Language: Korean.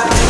와.